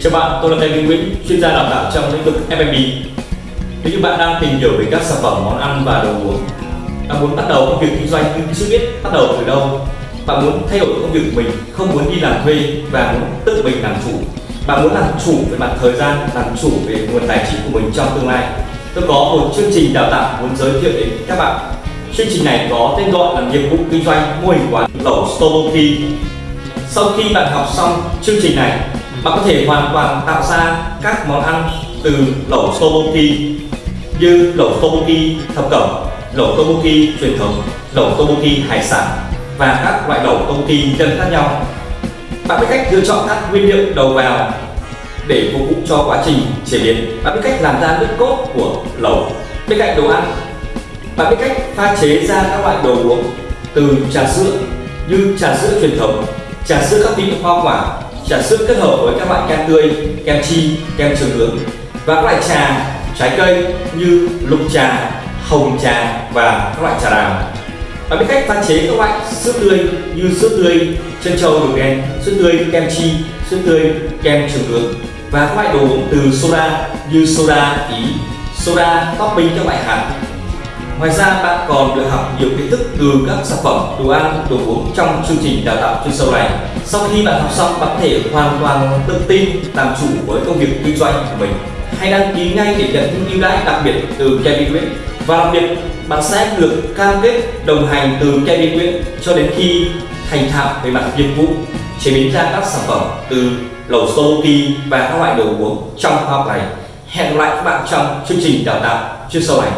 Chào bạn, tôi là Kevin Nguyễn, chuyên gia đào tạo trong lĩnh vực F&B. Nếu như bạn đang tìm hiểu về các sản phẩm món ăn và đồ uống, bạn muốn bắt đầu công việc kinh doanh nhưng chưa biết bắt đầu từ đâu, bạn muốn thay đổi công việc của mình, không muốn đi làm thuê và muốn tự mình làm chủ, bạn muốn làm chủ về mặt thời gian, làm chủ về nguồn tài chính của mình trong tương lai. Tôi có một chương trình đào tạo muốn giới thiệu đến các bạn. Chương trình này có tên gọi là nghiệp vụ kinh doanh mô hình quán lẩu Stolokey. Sau khi bạn học xong chương trình này, bạn có thể hoàn toàn tạo ra các món ăn từ lẩu Toboki như lẩu Toboki thập cẩm, lẩu tobuki truyền thống, lẩu tobuki hải sản và các loại lẩu tobuki nhân khác nhau. Bạn biết cách lựa chọn các nguyên liệu đầu vào để phục vụ cho quá trình chế biến. Bạn biết cách làm ra nước cốt của lẩu. Bên cạnh đồ ăn, bạn biết cách pha chế ra các loại đồ uống từ trà sữa như trà sữa truyền thống, trà sữa các vị hoa quả, trà sữa kết hợp với các loại kem tươi, kem chi, kem trường hướng. Và các loại trà trái cây như lục trà, hồng trà và các loại trà đào. và biết cách pha chế các loại sữa tươi như sữa tươi chân trâu đường đen, sữa tươi kem chi, sữa tươi kem trường hướng. Và các loại đồ uống từ soda như soda ý, soda topping các loại hạt. Ngoài ra bạn còn được học nhiều kiến thức từ các sản phẩm đồ ăn, đồ uống trong chương trình đào tạo chuyên sâu này. Sau khi bạn học xong, bạn có thể hoàn toàn tự tin làm chủ với công việc kinh doanh của mình. Hãy đăng ký ngay để nhận những ưu đãi đặc biệt từ Kevin Nguyễn. Và đặc biệt, bạn sẽ được cam kết đồng hành từ Kevin Nguyễn cho đến khi thành thạo về mặt nghiệp vụ chế biến ra các sản phẩm từ lẩu Stomoki và các loại đồ uống trong khóa học này. Hẹn gặp lại các bạn trong chương trình đào tạo chuyên sâu này.